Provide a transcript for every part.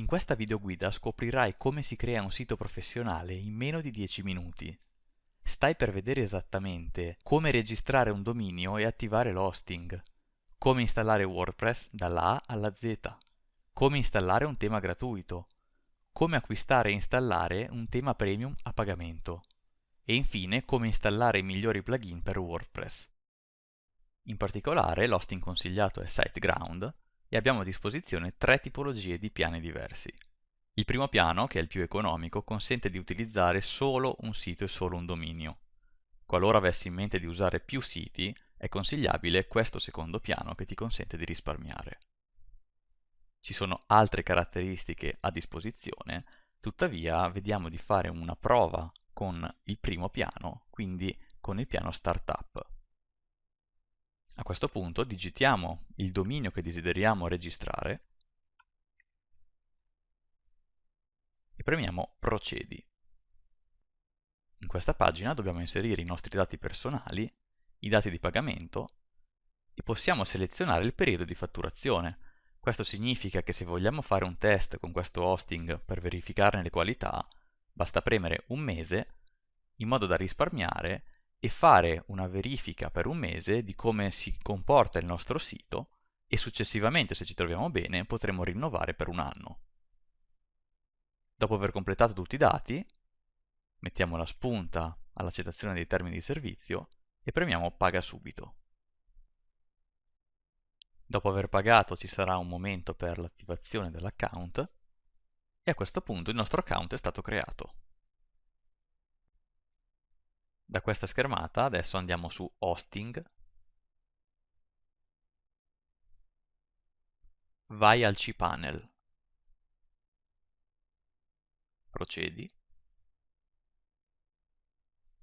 In questa videoguida scoprirai come si crea un sito professionale in meno di 10 minuti. Stai per vedere esattamente come registrare un dominio e attivare l'hosting, come installare WordPress dalla A alla Z, come installare un tema gratuito, come acquistare e installare un tema premium a pagamento e infine come installare i migliori plugin per WordPress. In particolare l'hosting consigliato è SiteGround e abbiamo a disposizione tre tipologie di piani diversi. Il primo piano, che è il più economico, consente di utilizzare solo un sito e solo un dominio. Qualora avessi in mente di usare più siti, è consigliabile questo secondo piano che ti consente di risparmiare. Ci sono altre caratteristiche a disposizione, tuttavia vediamo di fare una prova con il primo piano, quindi con il piano Startup. A questo punto digitiamo il dominio che desideriamo registrare e premiamo Procedi. In questa pagina dobbiamo inserire i nostri dati personali, i dati di pagamento e possiamo selezionare il periodo di fatturazione. Questo significa che se vogliamo fare un test con questo hosting per verificarne le qualità, basta premere un mese in modo da risparmiare e fare una verifica per un mese di come si comporta il nostro sito e successivamente, se ci troviamo bene, potremo rinnovare per un anno. Dopo aver completato tutti i dati, mettiamo la spunta all'accettazione dei termini di servizio e premiamo Paga subito. Dopo aver pagato ci sarà un momento per l'attivazione dell'account e a questo punto il nostro account è stato creato. Da questa schermata adesso andiamo su Hosting, vai al cPanel, procedi.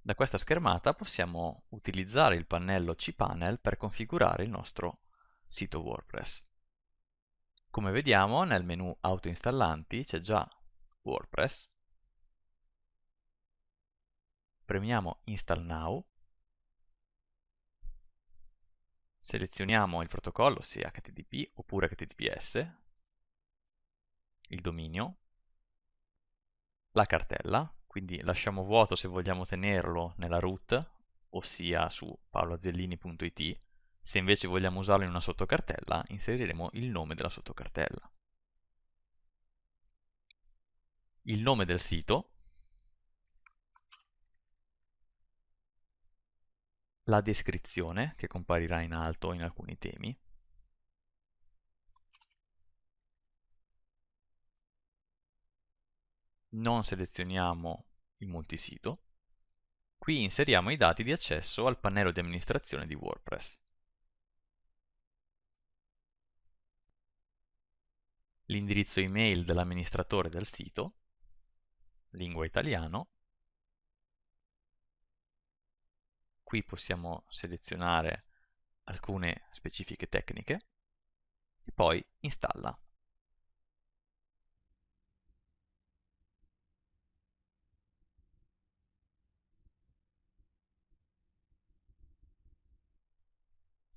Da questa schermata possiamo utilizzare il pannello cPanel per configurare il nostro sito WordPress. Come vediamo nel menu autoinstallanti c'è già WordPress, premiamo Install Now, selezioniamo il protocollo sia HTTP oppure HTTPS, il dominio, la cartella, quindi lasciamo vuoto se vogliamo tenerlo nella root, ossia su paoloazzellini.it, se invece vogliamo usarlo in una sottocartella, inseriremo il nome della sottocartella. Il nome del sito, la descrizione che comparirà in alto in alcuni temi, non selezioniamo il multisito, qui inseriamo i dati di accesso al pannello di amministrazione di WordPress. L'indirizzo email dell'amministratore del sito, lingua italiano, qui possiamo selezionare alcune specifiche tecniche e poi installa.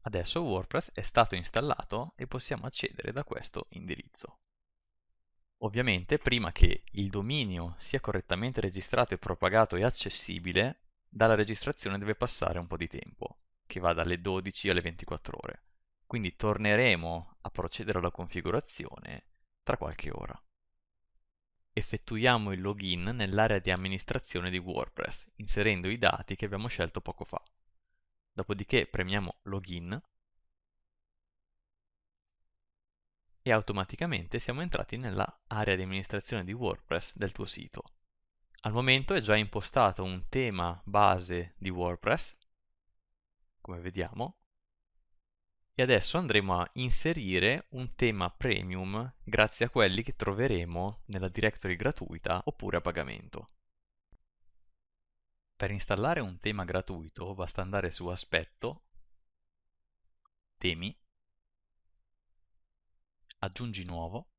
Adesso WordPress è stato installato e possiamo accedere da questo indirizzo. Ovviamente prima che il dominio sia correttamente registrato e propagato e accessibile, dalla registrazione deve passare un po' di tempo, che va dalle 12 alle 24 ore. Quindi torneremo a procedere alla configurazione tra qualche ora. Effettuiamo il login nell'area di amministrazione di WordPress, inserendo i dati che abbiamo scelto poco fa. Dopodiché premiamo Login e automaticamente siamo entrati nella area di amministrazione di WordPress del tuo sito. Al momento è già impostato un tema base di WordPress, come vediamo, e adesso andremo a inserire un tema premium grazie a quelli che troveremo nella directory gratuita oppure a pagamento. Per installare un tema gratuito basta andare su Aspetto, Temi, Aggiungi nuovo,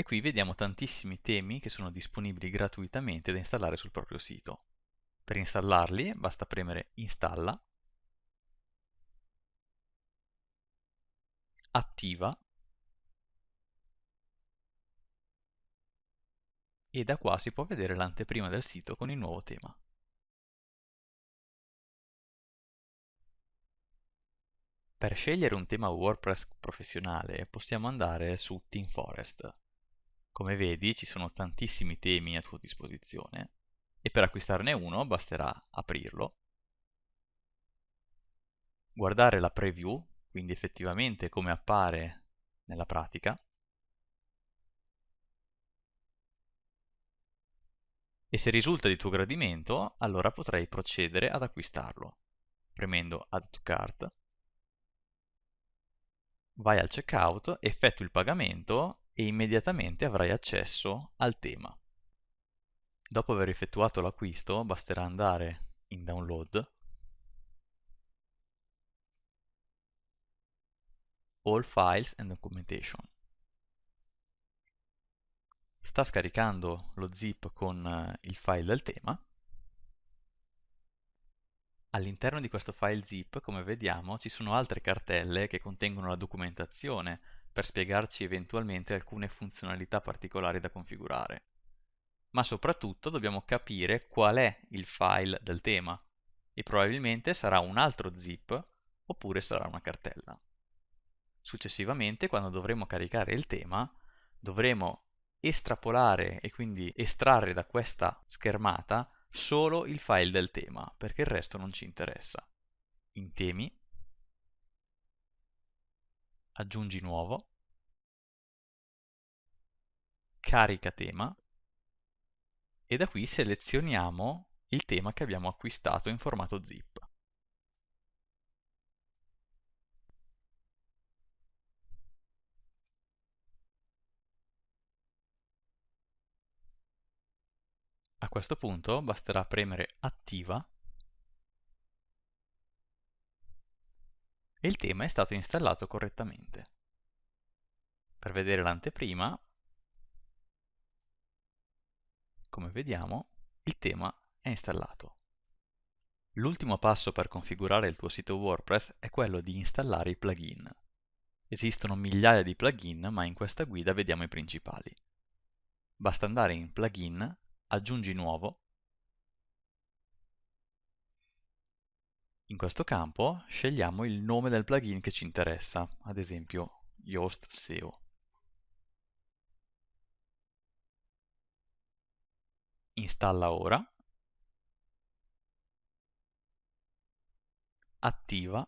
e qui vediamo tantissimi temi che sono disponibili gratuitamente da installare sul proprio sito. Per installarli basta premere Installa attiva e da qua si può vedere l'anteprima del sito con il nuovo tema. Per scegliere un tema WordPress professionale possiamo andare su TeamForest. Come vedi ci sono tantissimi temi a tua disposizione e per acquistarne uno basterà aprirlo, guardare la preview, quindi effettivamente come appare nella pratica, e se risulta di tuo gradimento allora potrai procedere ad acquistarlo premendo Add to Cart. Vai al checkout, effettui il pagamento e immediatamente avrai accesso al tema. Dopo aver effettuato l'acquisto basterà andare in download, all files and documentation. Sta scaricando lo zip con eh, il file del tema All'interno di questo file zip, come vediamo, ci sono altre cartelle che contengono la documentazione per spiegarci eventualmente alcune funzionalità particolari da configurare. Ma soprattutto dobbiamo capire qual è il file del tema e probabilmente sarà un altro zip oppure sarà una cartella. Successivamente, quando dovremo caricare il tema, dovremo estrapolare e quindi estrarre da questa schermata solo il file del tema, perché il resto non ci interessa. In temi, aggiungi nuovo, carica tema e da qui selezioniamo il tema che abbiamo acquistato in formato zip. A questo punto basterà premere Attiva e il tema è stato installato correttamente. Per vedere l'anteprima, come vediamo, il tema è installato. L'ultimo passo per configurare il tuo sito WordPress è quello di installare i plugin. Esistono migliaia di plugin, ma in questa guida vediamo i principali. Basta andare in Plugin, aggiungi nuovo. In questo campo scegliamo il nome del plugin che ci interessa, ad esempio Yoast SEO. Installa ora. Attiva.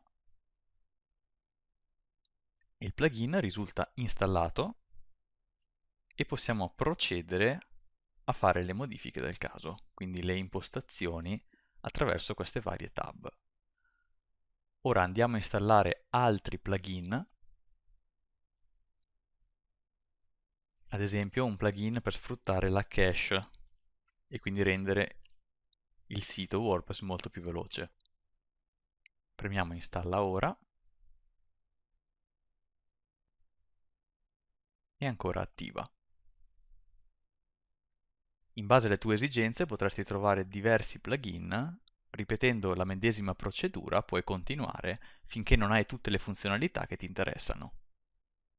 Il plugin risulta installato e possiamo procedere a fare le modifiche del caso, quindi le impostazioni attraverso queste varie tab. Ora andiamo a installare altri plugin, ad esempio un plugin per sfruttare la cache e quindi rendere il sito WordPress molto più veloce. Premiamo installa ora e ancora attiva. In base alle tue esigenze potresti trovare diversi plugin, ripetendo la medesima procedura puoi continuare finché non hai tutte le funzionalità che ti interessano.